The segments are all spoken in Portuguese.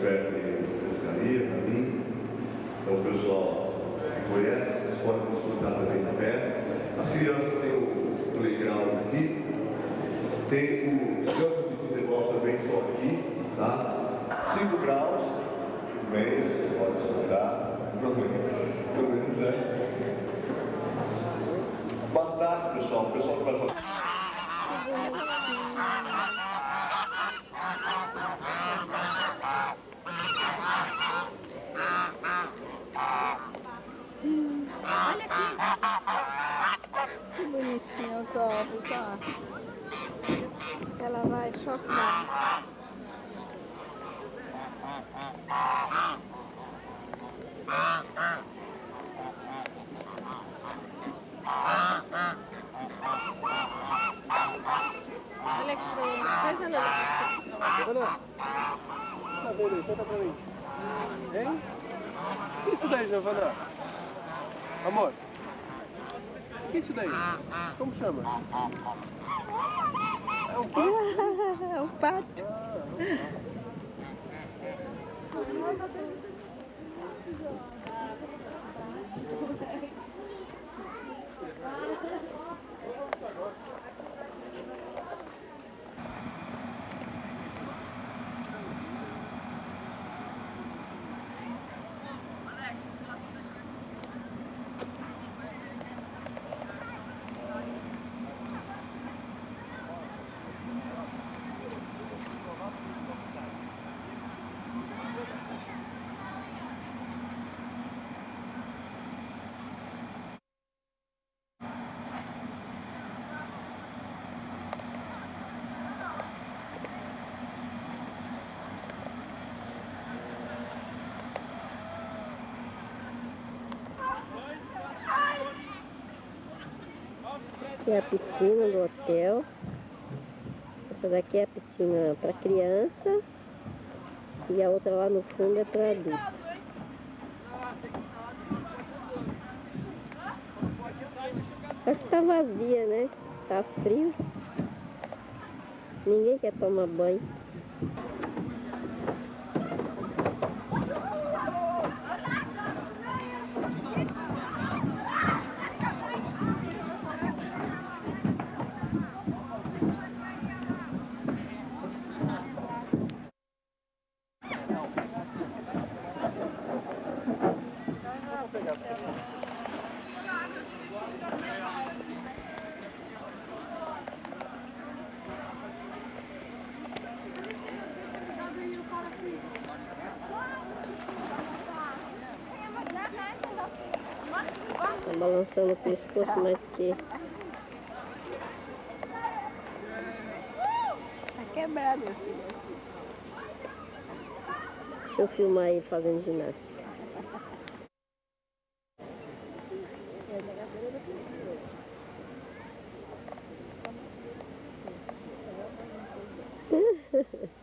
Guilherme que o expert em pescaria, mim. Então o pessoal conhece, vocês podem desfrutar também da pesca. As crianças têm o playground aqui, tem o campo de futebol também só aqui, tá? 5 graus, meio, você pode desfrutar, pelo menos é. Bastante, pessoal, o pessoal que vai jogar. Olha aqui. Que bonitinho os ovos, ó. Ela vai chocar. Olha que coisa linda. Giovana, Conta pra mim. Hein? O que é isso daí, Giovana? Amor? O que é isso daí? Como chama? É um pato? É um pato. Aqui é a piscina do hotel. Essa daqui é a piscina para criança. E a outra lá no fundo é para adulto. Só que tá vazia, né? Tá frio. Ninguém quer tomar banho. Tá balançando o pescoço mais que. Tá quebrado, meu filho. Deixa eu filmar ele fazendo ginástica.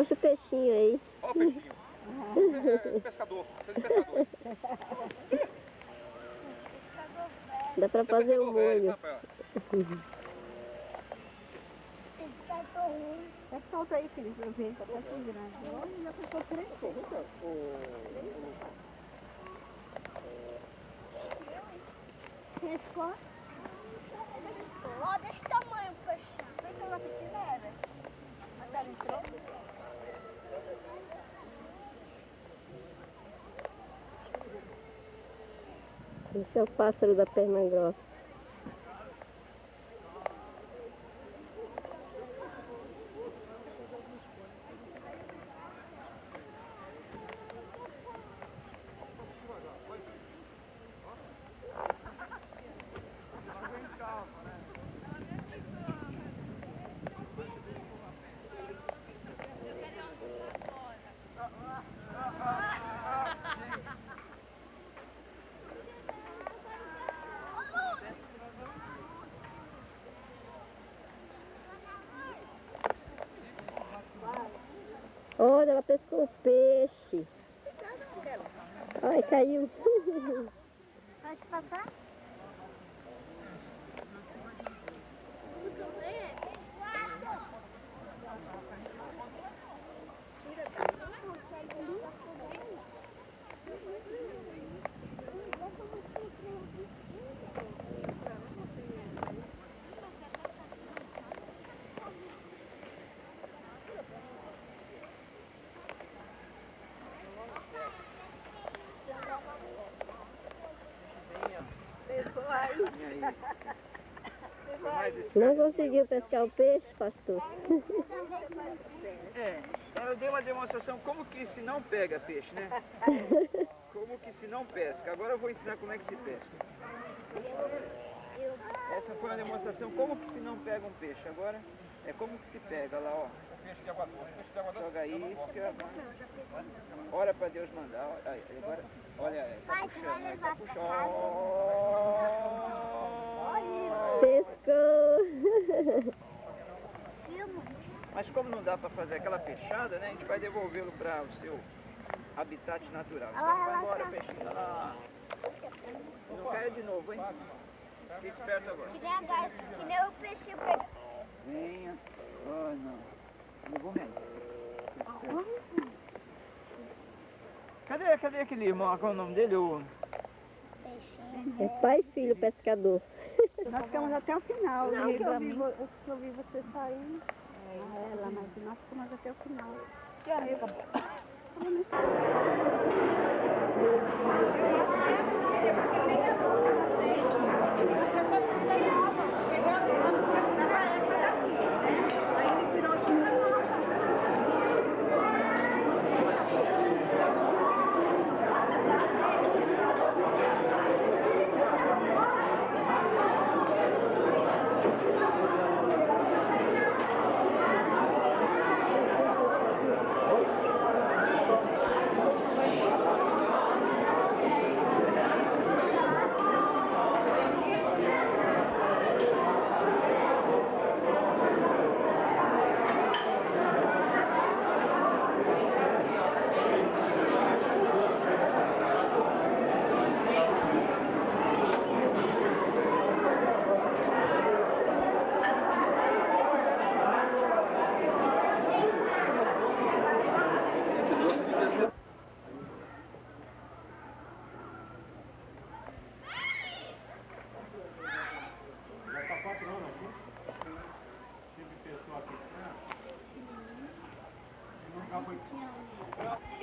Mostra o peixinho aí. Ó o peixinho. É pescador. É de pescadores. Dá pra Você é fazer o pescador velho, molho. Rafael. Tá solta aí, filho, pra eu ver. Tá tão grande. Olha, já ficou três Pescou? Ó, desse tamanho, poxa. Vem que ela pequena era. Mas ela entrou. Esse é o pássaro da perna grossa. Olha, ela pescou o peixe. Ai, caiu. Pode passar? Não conseguiu pescar o peixe, pastor. É, eu dei uma demonstração como que se não pega peixe, né? Como que se não pesca. Agora eu vou ensinar como é que se pesca. Essa foi uma demonstração como que se não pega um peixe. Agora é como que se pega lá, ó. Joga a isca. Ora para Deus mandar. Aí, agora, olha, aí, tá puxando, tá puxando. Pescou. Mas como não dá para fazer aquela fechada, né? A gente vai devolvê-lo para o seu habitat natural. Então vai embora, peixinho. Ah, não caia de novo, hein? Fique esperto agora. Que nem a gás, que nem o peixe pega. Venha. Oh, não. Levou mesmo. Cadê, cadê aquele irmão? Qual é o nome dele? O... É pai e filho pescador. Nós ficamos até o final. Não, né, que eu vi que eu vi você saindo. Ah, ela, mas nós ficamos até o final.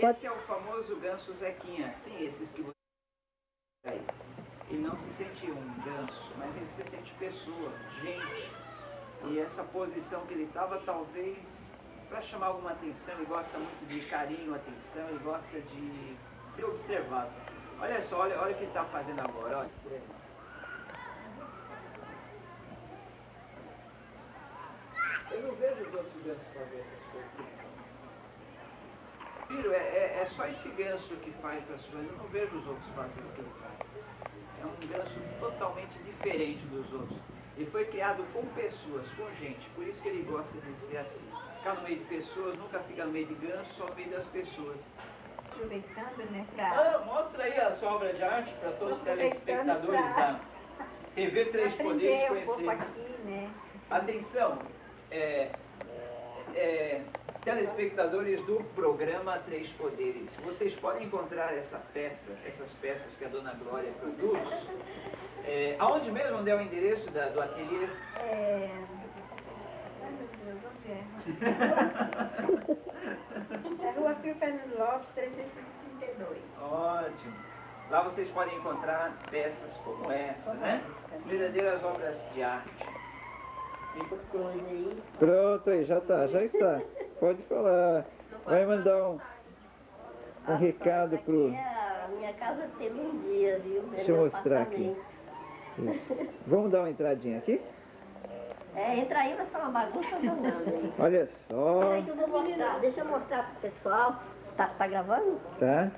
Esse é o famoso ganso Zequinha. Sim, esses que você. Ele não se sente um ganso, mas ele se sente pessoa, gente. E essa posição que ele estava, talvez, para chamar alguma atenção, ele gosta muito de carinho, atenção, ele gosta de ser observado. Olha só, olha, olha o que ele está fazendo agora. Ó. Eu não vejo os outros gansos fazer essas coisas. Filho, é, é, é só esse ganso que faz essas coisas. Eu não vejo os outros fazendo o que ele faz. É um ganso totalmente diferente dos outros. Ele foi criado com pessoas, com gente. Por isso que ele gosta de ser assim. Ficar no meio de pessoas, nunca fica no meio de ganso, só no meio das pessoas. Aproveitando, né, pra... Ah, mostra aí a sua obra de arte para todos os telespectadores da TV Três Poderes aprender um pouco conhecerem. aqui, né? Atenção, é, é, telespectadores do programa Três Poderes, vocês podem encontrar essa peça, essas peças que a Dona Glória produz. É, aonde mesmo? Onde é o endereço da, do ateliê? É... Ai, meu Deus, onde é? É Rua Silvio Fernando Lopes, 332. Ótimo. Lá vocês podem encontrar peças como essa, né? Verdadeiras obras de arte. Pronto, aí, já tá, já está. Pode falar. Vai mandar um, um recado pro. É a minha casa teve um dia, viu? Deixa eu mostrar aqui. Isso. Vamos dar uma entradinha aqui? É, entra aí, mas tá uma bagunça danada aí. Olha só, Peraí que eu vou mostrar. Deixa eu mostrar pro pessoal. Tá, tá gravando? tá?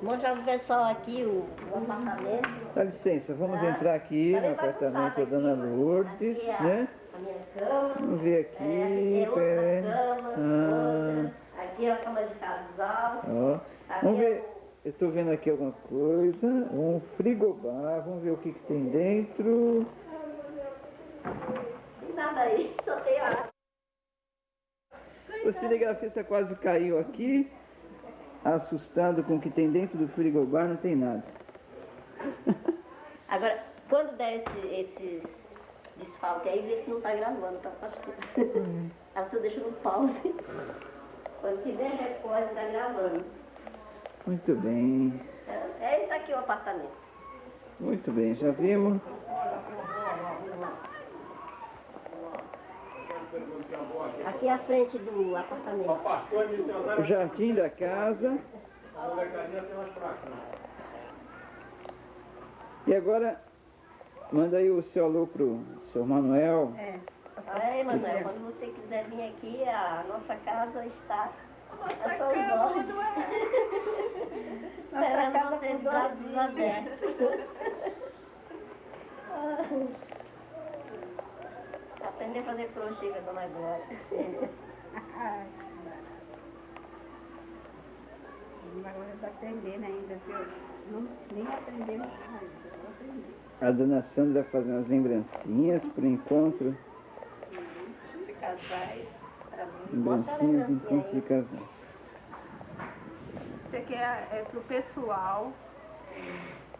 Mostrar pro pessoal aqui o, o apartamento. Dá licença, vamos Tá. entrar aqui Tá no apartamento da Dona Lourdes, aqui é né? A minha cama. Vamos ver aqui, É, é outra peraí. cama, Ah. Aqui é a cama de casal. Aqui vamos é- ver. Eu estou vendo aqui alguma coisa. Um frigobar, vamos ver o que, que tem dentro. Nada aí, só tem água. O cinegrafista quase caiu aqui, assustado com o que tem dentro do frigobar, não tem nada. Agora, quando der esse- esses desfalques aí, vê se não tá gravando, tá, pastor? Aí você deixa no pause. Quando tiver repórter, tá gravando. Muito bem, É, é isso aqui o apartamento. muito bem, já vimos. Aqui é a frente do apartamento. O jardim da casa. E agora, manda aí o seu alô pro seu Manuel. É. Aí, Manuel, quando você quiser vir aqui, a nossa casa está a seus olhos. Esperando casa você com de braços abertos. Aprender a fazer crochê com a dona Glória. Agora está aprendendo ainda, viu? Não, nem aprendemos aprender. A dona Sandra fazendo as lembrancinhas pro encontro. De casais, para. Lembrancinhas do encontro de casais. Isso aqui é, é pro pessoal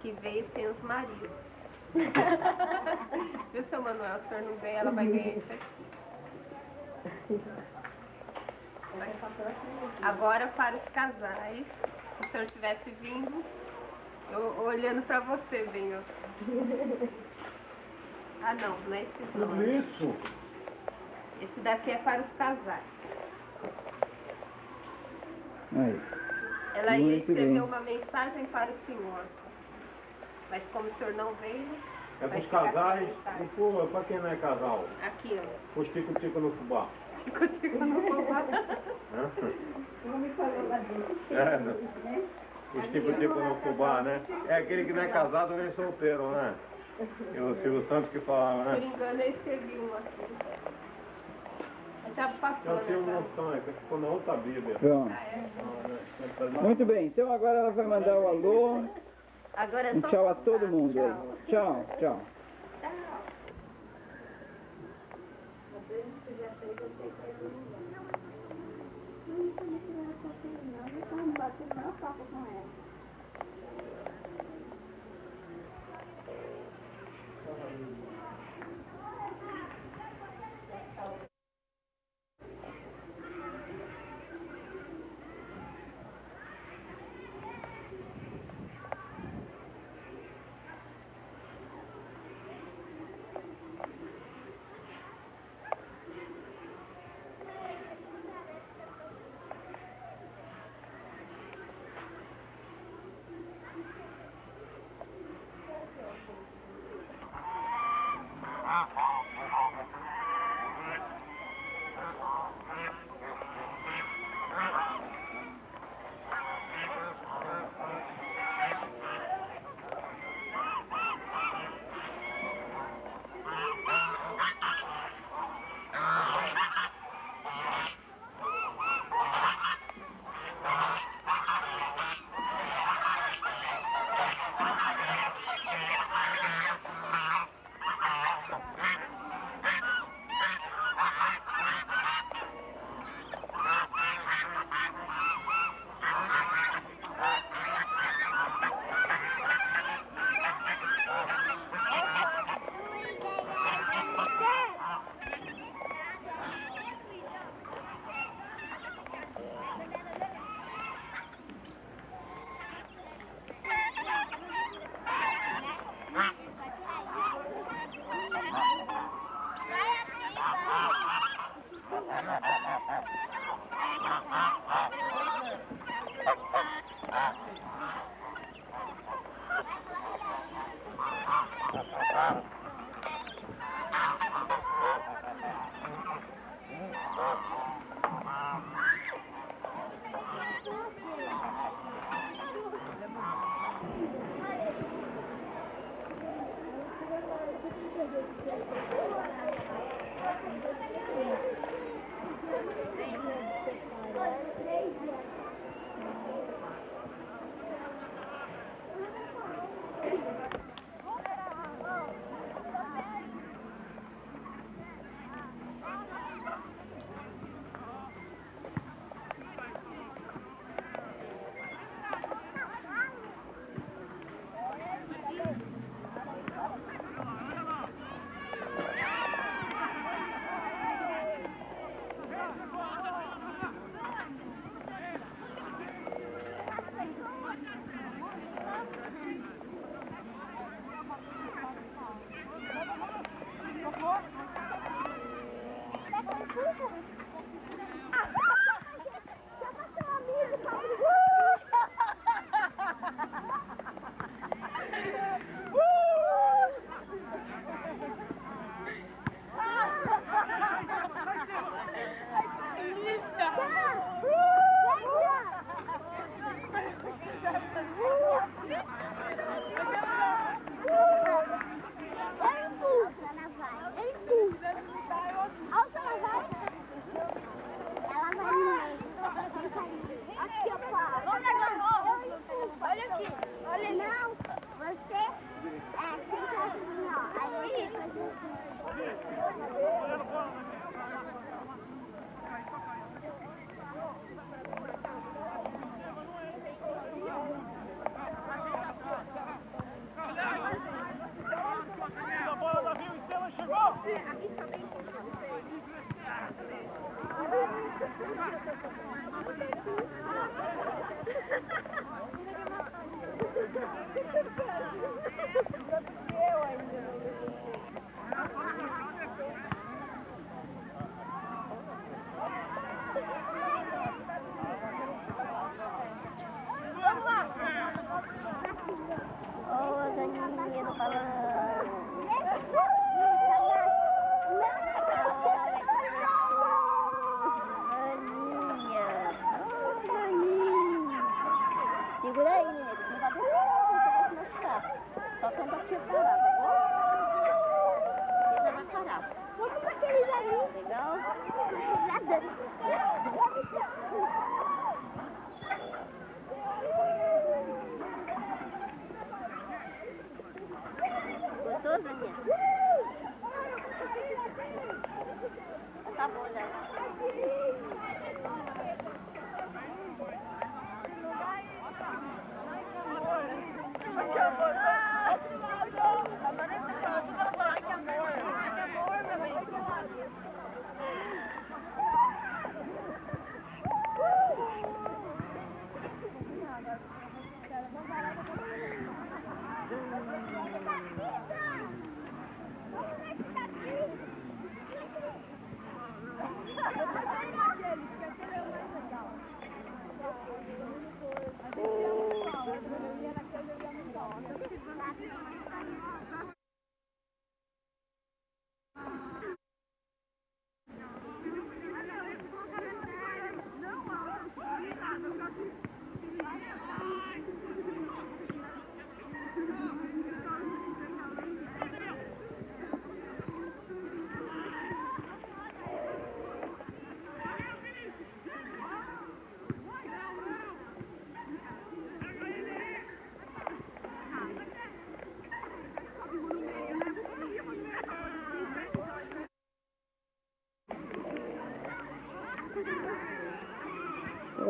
que veio sem os maridos. Viu, seu Manuel? O senhor não vem, ela vai ganhar isso aqui. Agora para os casais. Se o senhor tivesse vindo, eu olhando para você, bem, ó. Ah não, não é esse não. Isso. Esse daqui é para os casais. Aí. Ela ia Muito escrever bem. uma mensagem para o senhor. Mas como o senhor não veio, É Vai pros ficar com a casais, pra quem não é casal, aqui, ó. os tico-tico no fubá. Tico, tico no fubá. Não me falou lá dentro. É, né? Os tico-tico no fubá, né? É aquele que não é casado nem solteiro, né? E o Silvio Santos que falava, Por né? engano, eu escrevi uma aqui. Já passou, Eu tinha é que ficou na outra Bíblia. Pronto. Muito bem, então agora ela vai mandar o alô. Agora é Um só tchau a todo mundo aí. Tchau, tchau. Ô,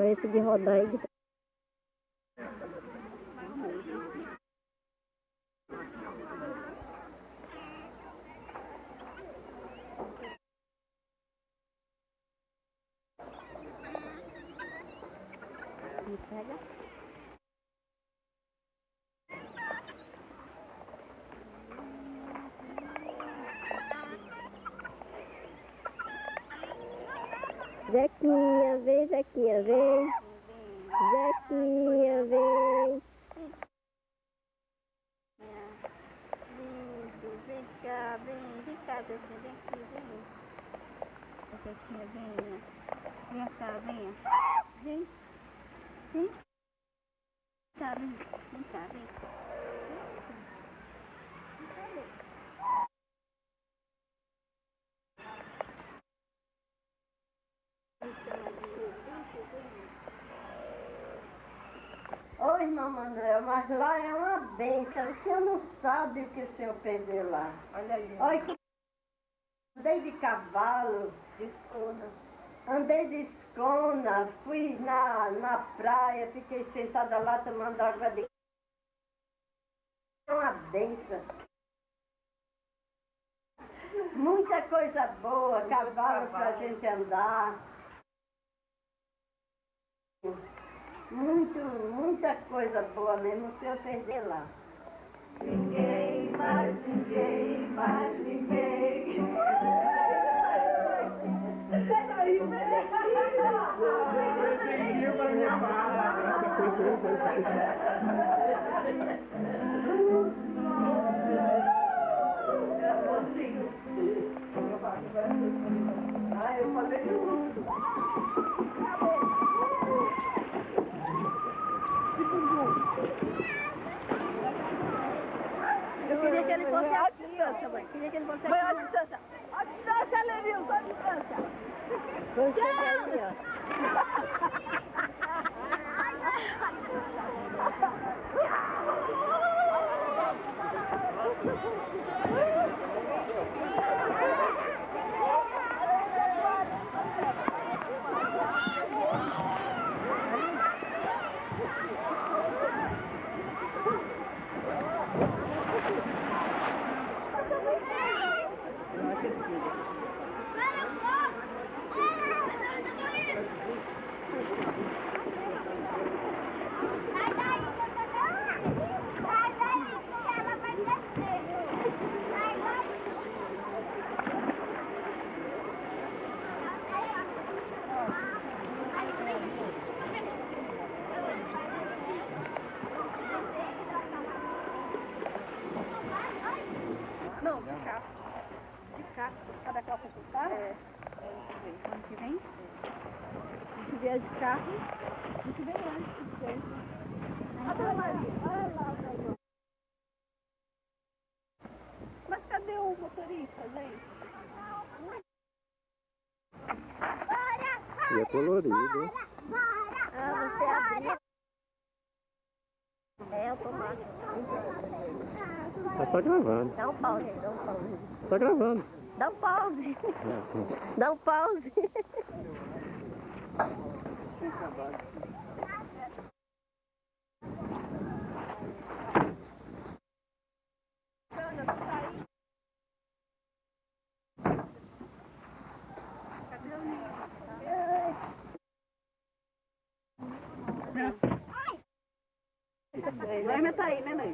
Esse de rodar aí. deixa- Me pega. Zequinha, vem, Zequinha, vem. Zequinha, vem. Vem cá, vem, vem cá, Zequinha, vem aqui, vem. Zequinha, venha. Vem cá, venha. Vem. Vem. Cá, vem. Vem cá, vem. Mas lá é uma benção. O senhor não sabe o que o senhor perdeu lá. Olha ali. Olha que... Andei de cavalo, De escuna. andei de escona, fui na, na praia, fiquei sentada lá tomando água de... É uma benção. Muita coisa boa, cavalo pra gente andar. Muito, muita coisa boa mesmo, o senhor perder lá. Ninguém, mais ninguém, mais ninguém. Presentinho pra minha Ah, eu falei Eu você assistência, mãe. Queria que você Mãe, assistência. Assistência, Lenilson, assistência. Concha, março, cada qual que a É. Ano que vem? A gente vier de carro, a gente vem antes. Olha lá, olha lá. Mas cadê o motorista, gente? E é colorido. Né? Ah, você abre. É automático. É, tá gravando. Dá um pause, dá um pause. Tá gravando. Dá um pause. Dá um pause.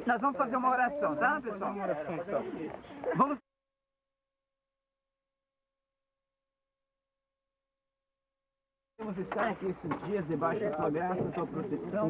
Nós vamos fazer uma oração, tá, pessoal? Vamos. Estar aqui esses dias debaixo da tua graça, da tua proteção.